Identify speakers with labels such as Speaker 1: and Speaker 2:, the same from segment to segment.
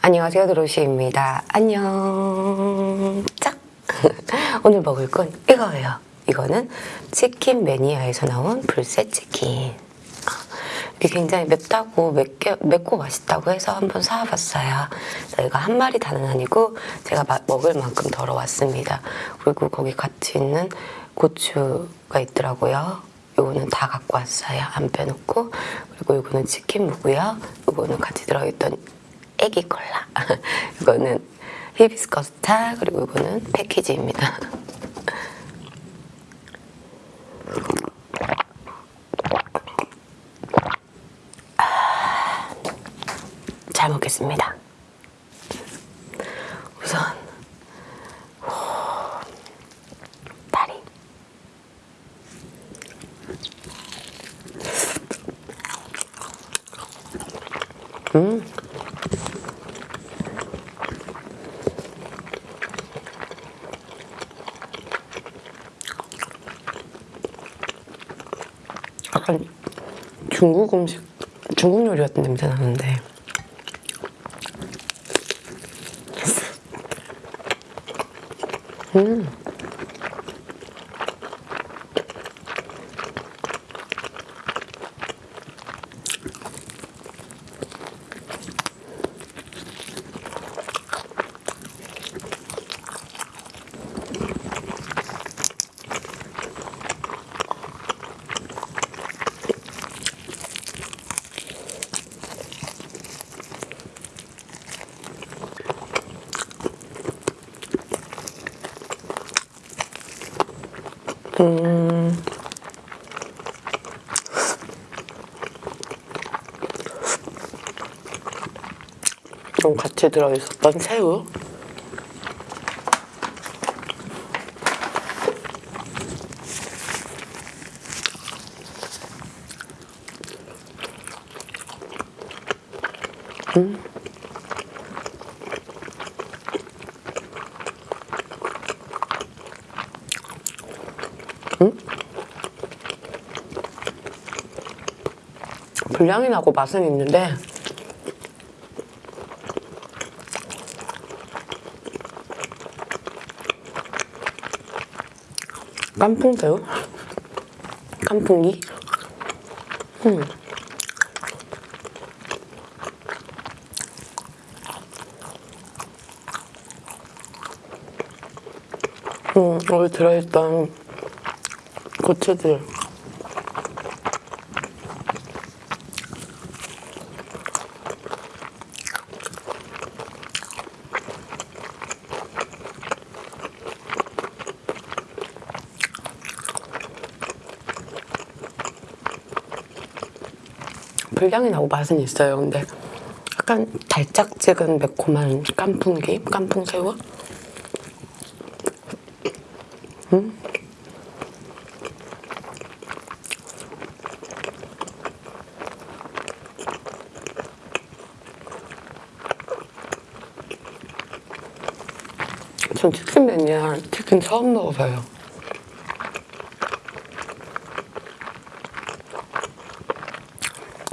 Speaker 1: 안녕하세요 드로시입니다. 안녕. 짝. 오늘 먹을 건 이거예요. 이거는 치킨 매니아에서 나온 불새 치킨. 굉장히 맵다고 맵게, 맵고 맛있다고 해서 한번 사와봤어요. 저희가 한 마리 다는 아니고 제가 마- 먹을 만큼 덜어왔습니다. 그리고 거기 같이 있는 고추가 있더라고요. 요거는 다 갖고 왔어요. 안 빼놓고. 그리고 요거는 치킨 무고요. 요거는 같이 들어있던 애기 콜라. 이거는 히비스커스 차 그리고 이거는 패키지입니다. 아, 잘 먹겠습니다. 우선 호, 다리. 음. 약간 중국 음식, 중국 요리 같은 냄새 나는데. 음. 음. 좀 같이 들어있었던 새우. 음. 불량이 나고 맛은 있는데 깐풍새우? 깐풍기? 음. 음, 여기 들어있던 고추들 불량이 나고 맛은 있어요. 근데 약간 달짝지근 매콤한 깐풍기, 깐풍새우. 음? 전 치킨 매니아 치킨 처음 먹어봐요.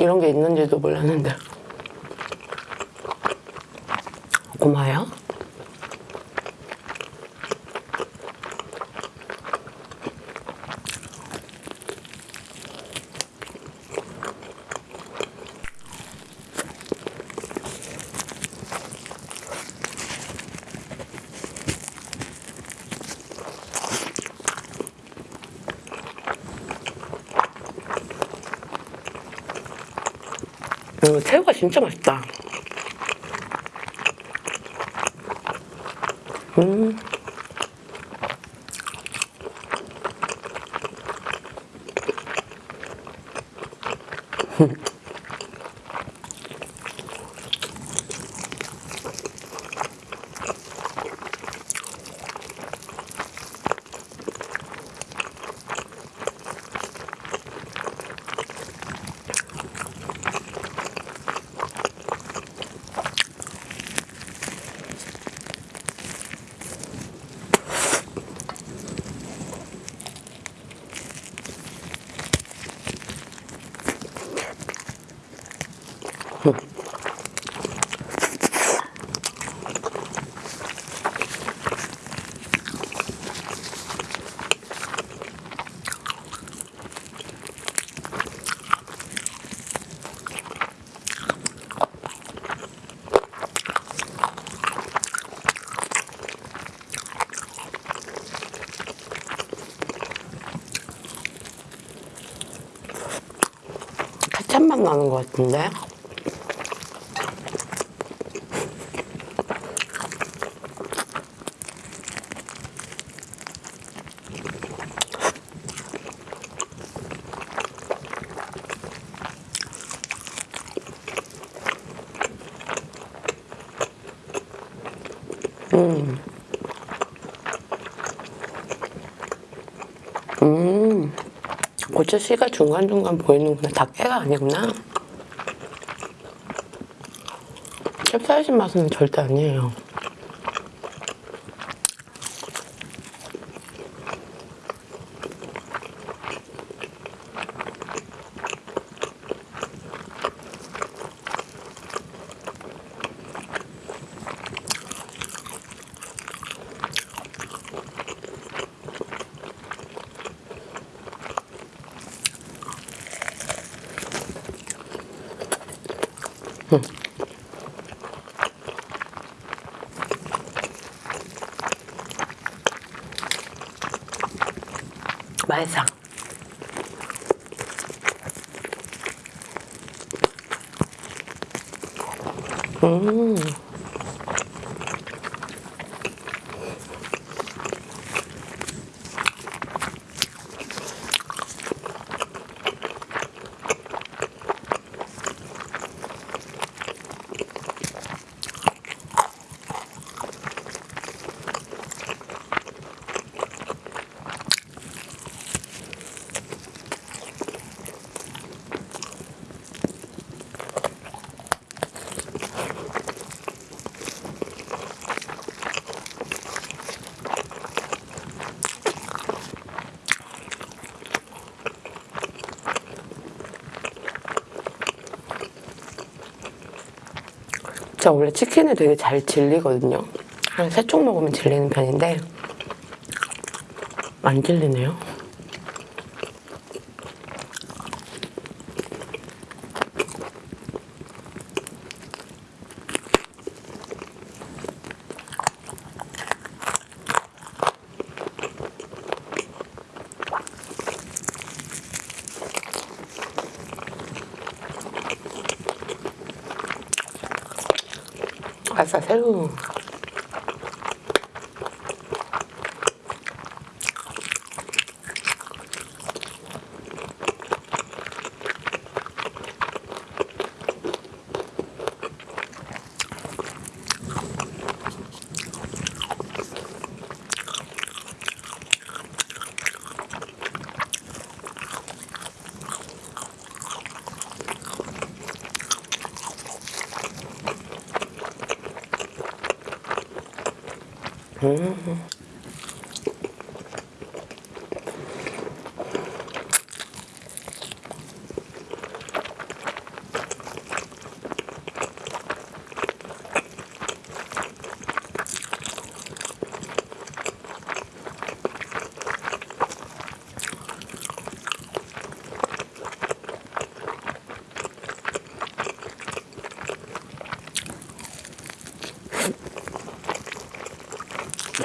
Speaker 1: 이런 게 있는지도 몰랐는데 고마워요. 음, 새우가 진짜 맛있다 음. 나는 것 같은데? 음, 고추 씨가 중간중간 보이는구나. 다 깨가 아니구나. 캡사이신 맛은 절대 아니에요. 맛있어. 음. 제가 원래 치킨을 되게 잘 질리거든요. 한 세 쪽 먹으면 질리는 편인데 안 질리네요. 아싸 새우.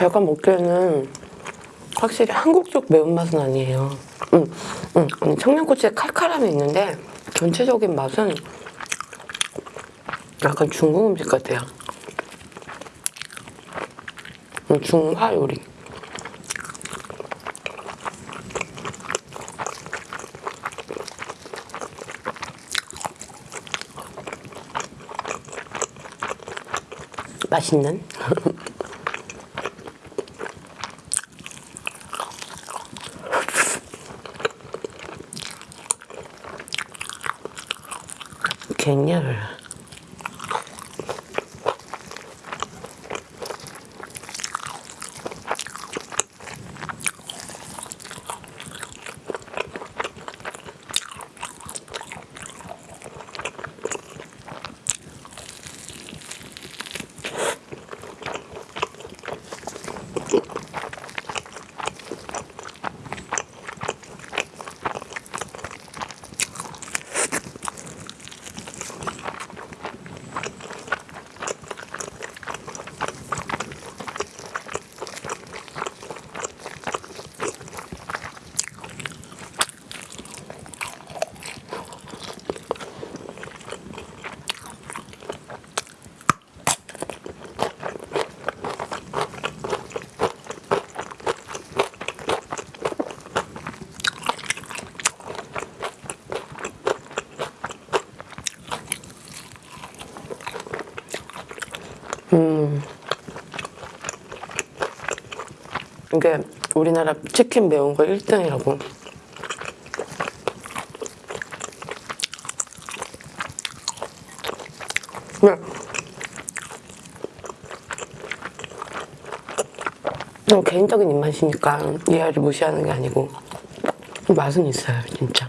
Speaker 1: 제가 먹기에는 확실히 한국 쪽 매운맛은 아니에요. 음, 음, 음, 청양고추의 칼칼함이 있는데 전체적인 맛은 약간 중국 음식 같아요. 음, 중화 요리. 맛있는? 갱년을
Speaker 2: 음. 이게 우리나라 치킨 매운 거 1등이라고. 네. 그냥 개인적인 입맛이니까 이 아이를 무시하는 게 아니고 맛은 있어요, 진짜.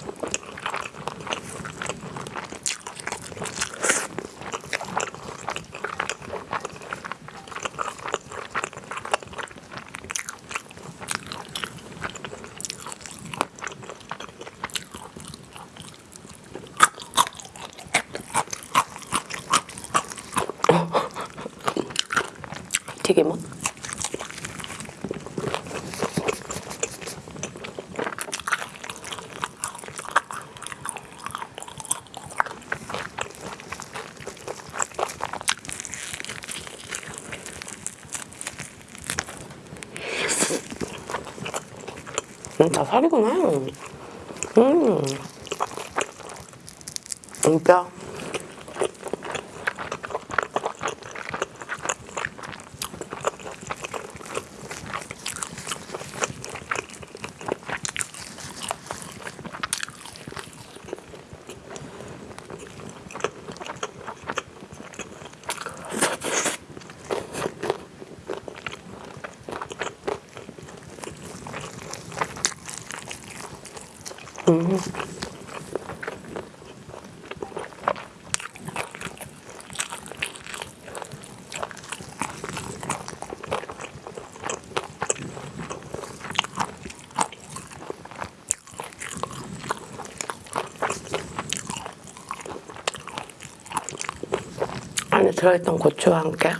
Speaker 2: 튀김은? 음, 다 살이구나. 음. 진짜. 들어있던 고추와 함께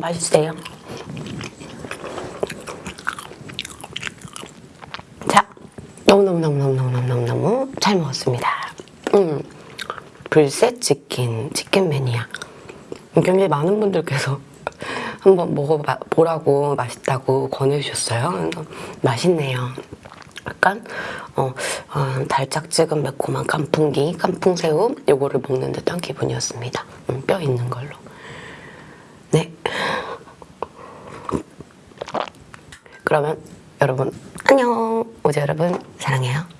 Speaker 2: 맛있어요. 자, 너무너무너무너무너무너무 잘 먹었습니다. 음, 불새 치킨, 치킨 매니아. 굉장히 많은 분들께서 한번 먹어보라고 맛있다고 권해주셨어요. 맛있네요. 약간 어, 어, 달짝지근 매콤한 깐풍기, 깐풍새우 요거를 먹는 듯한 기분이었습니다. 음, 뼈 있는 걸로. 네. 그러면 여러분 안녕. 오지 여러분 사랑해요.